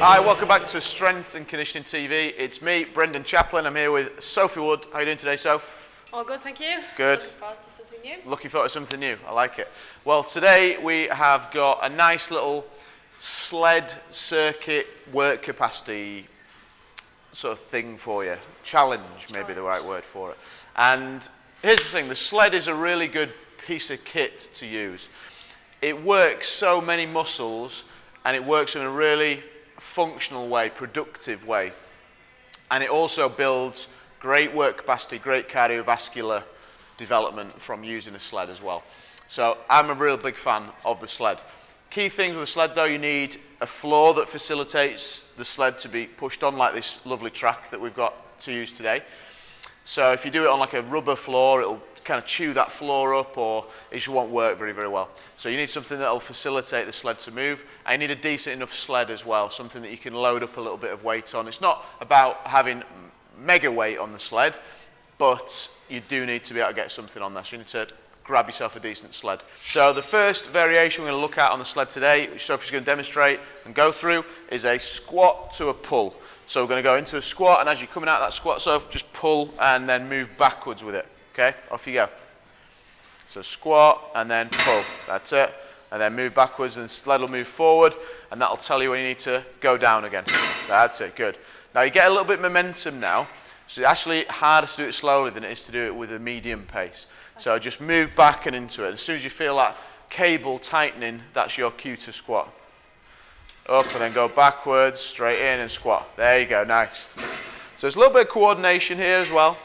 Hi, welcome back to Strength and Conditioning TV. It's me, Brendan Chaplin. I'm here with Sophie Wood. How are you doing today, Soph? All good, thank you. Good. Looking forward to something new. Looking forward to something new. I like it. Well, today we have got a nice little sled circuit work capacity sort of thing for you. Challenge, maybe the right word for it. And here's the thing, the sled is a really good piece of kit to use. It works so many muscles and it works in a really functional way, productive way. And it also builds great work capacity, great cardiovascular development from using a sled as well. So I'm a real big fan of the sled. Key things with a sled though, you need a floor that facilitates the sled to be pushed on like this lovely track that we've got to use today. So if you do it on like a rubber floor, it'll kind of chew that floor up or it just won't work very, very well. So you need something that will facilitate the sled to move. And you need a decent enough sled as well, something that you can load up a little bit of weight on. It's not about having mega weight on the sled, but you do need to be able to get something on there. So you need to grab yourself a decent sled. So the first variation we're going to look at on the sled today, which Sophie's going to demonstrate and go through, is a squat to a pull. So we're going to go into a squat, and as you're coming out of that squat, so just pull and then move backwards with it. Okay, off you go. So squat and then pull. That's it. And then move backwards and sled will move forward and that'll tell you when you need to go down again. That's it, good. Now you get a little bit momentum now. So it's actually harder to do it slowly than it is to do it with a medium pace. So just move back and into it. As soon as you feel that cable tightening, that's your cue to squat. Up and then go backwards, straight in and squat. There you go, nice. So there's a little bit of coordination here as well.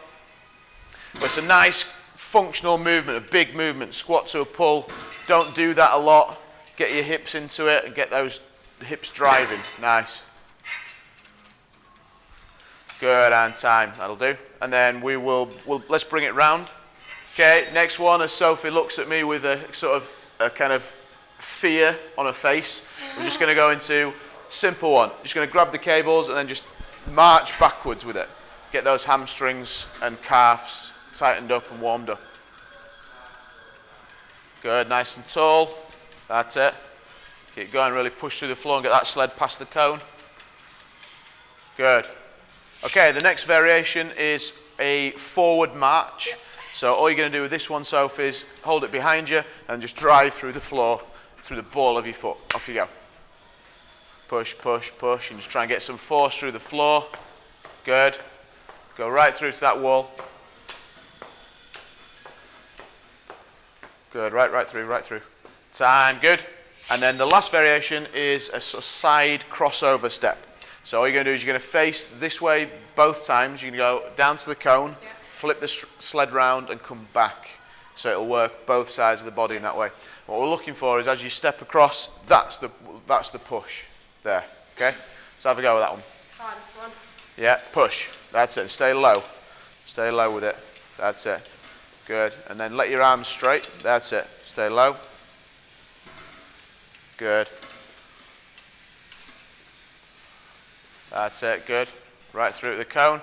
But it's a nice functional movement, a big movement, squat to a pull. Don't do that a lot. Get your hips into it and get those hips driving. Nice. Good, and time, that'll do. And then we will, we'll, let's bring it round. Okay, next one, as Sophie looks at me with a sort of, a kind of fear on her face, we're just gonna go into simple one. Just gonna grab the cables and then just march backwards with it. Get those hamstrings and calves tightened up and warmed up. Good, nice and tall. That's it. Keep going, really push through the floor and get that sled past the cone. Good. Okay, the next variation is a forward march. So all you're going to do with this one, Sophie, is hold it behind you and just drive through the floor, through the ball of your foot. Off you go. Push, push, push, and just try and get some force through the floor. Good. Go right through to that wall. Good, right, right through, right through. Time, good. And then the last variation is a sort of side crossover step. So all you're going to do is you're going to face this way both times. You're going to go down to the cone, yeah. flip the sled round and come back. So it'll work both sides of the body in that way. What we're looking for is as you step across, that's the, that's the push there. Okay? So have a go with that one. Hardest one. Yeah, push. That's it. Stay low. Stay low with it. That's it. Good. And then let your arms straight. That's it. Stay low. Good. That's it. Good. Right through the cone.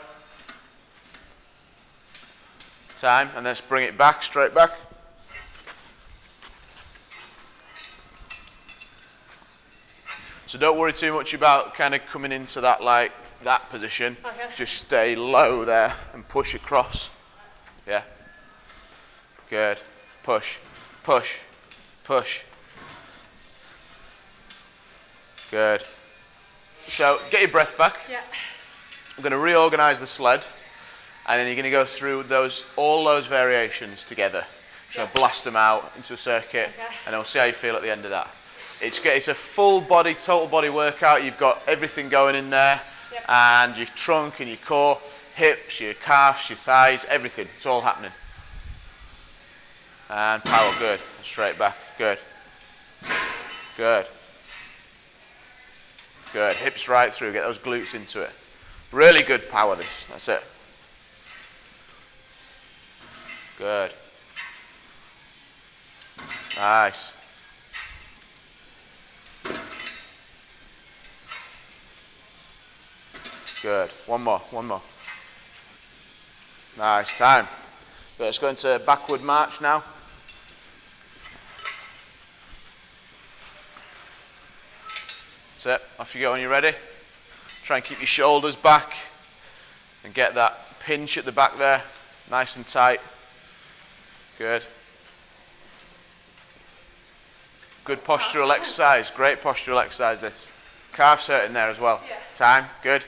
Time. And let's bring it back, straight back. So don't worry too much about kind of coming into that like that position. Oh, okay. Just stay low there and push across. Yeah. Good. Push, push, push. Good. So get your breath back. Yeah. I'm going to reorganize the sled, and then you're going to go through those all those variations together. So yeah. blast them out into a circuit, okay. and we'll see how you feel at the end of that. It's it's a full body, total body workout. You've got everything going in there, yep. and your trunk and your core, hips, your calves, your thighs, everything. It's all happening. And power, good. Straight back, good. Good. Good. Hips right through, get those glutes into it. Really good power this, that's it. Good. Nice. Good. One more, one more. Nice time. let's go into backward march now. It. Off you go when you're ready. Try and keep your shoulders back and get that pinch at the back there, nice and tight. Good. Good postural exercise. Great postural exercise this. Calves hurting there as well. Yeah. Time. Good.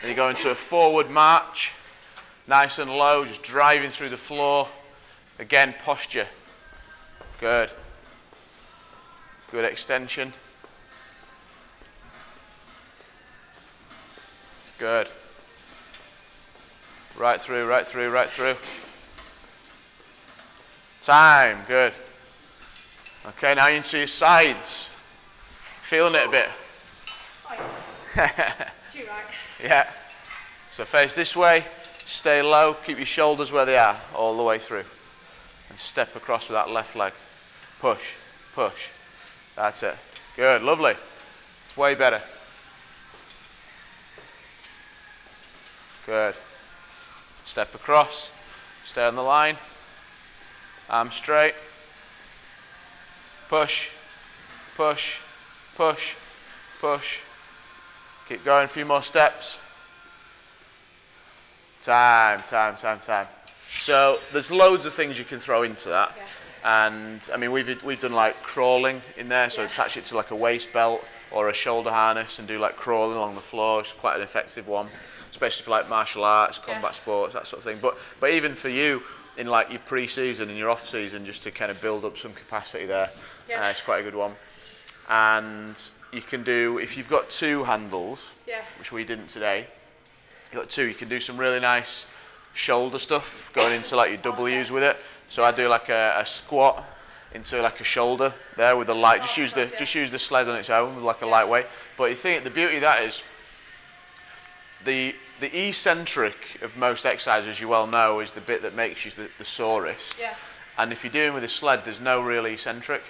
Then you go into a forward march. Nice and low, just driving through the floor. Again, posture. Good. Good extension. Good. Right through, right through, right through. Time. Good. Okay, now into your sides. Feeling it a bit. Oh, yeah. Too right. Yeah. So face this way, stay low, keep your shoulders where they are all the way through. And step across with that left leg. Push, push. That's it. Good, lovely. It's way better. Good. Step across, stay on the line. Arm straight. Push, push, push, push. Keep going, a few more steps. Time, time, time, time. So there's loads of things you can throw into that. Yeah. And I mean, we've, we've done like crawling in there, so Yeah. attach it to like a waist belt or a shoulder harness and do like crawling along the floor. It's quite an effective one, especially for like martial arts, Yeah. combat sports, that sort of thing. But, but even for you in like your pre-season and your off-season, just to kind of build up some capacity there, Yeah. uh, it's quite a good one. And you can do, if you've got two handles, Yeah. which we didn't today. You got two. You can do some really nice shoulder stuff going into like your W's with it. So I do like a, a squat into like a shoulder there with a light. Just use the yeah. just use the sled on its own with like a lightweight. But you think the beauty of that is the the eccentric of most exercises, you well know, is the bit that makes you the, the sorest. Yeah. And if you're doing with a sled, there's no real eccentric.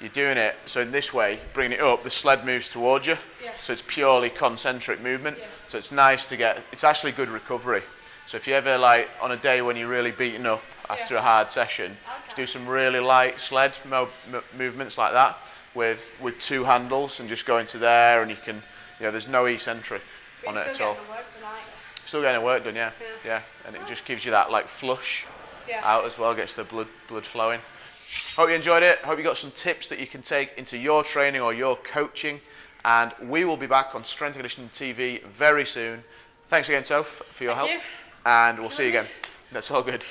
You're doing it, so in this way, bringing it up, the sled moves towards you. Yeah. So it's purely concentric movement. Yeah. So it's nice to get, it's actually good recovery. So if you ever like, on a day when you're really beaten up after yeah. a hard session, okay. do some really light sled mo movements like that with, with two handles and just go into there and you can, you know, there's no eccentric. On it at still all. getting the work tonight. Still getting the work done, yeah. Yeah. Yeah. And it just gives you that like flush Yeah. out as well, gets the blood blood flowing. Hope you enjoyed it. Hope you got some tips that you can take into your training or your coaching. And we will be back on Strength and Conditioning TV very soon. Thanks again, Soph, for your Thank help. you. And we'll see you again. That's all good.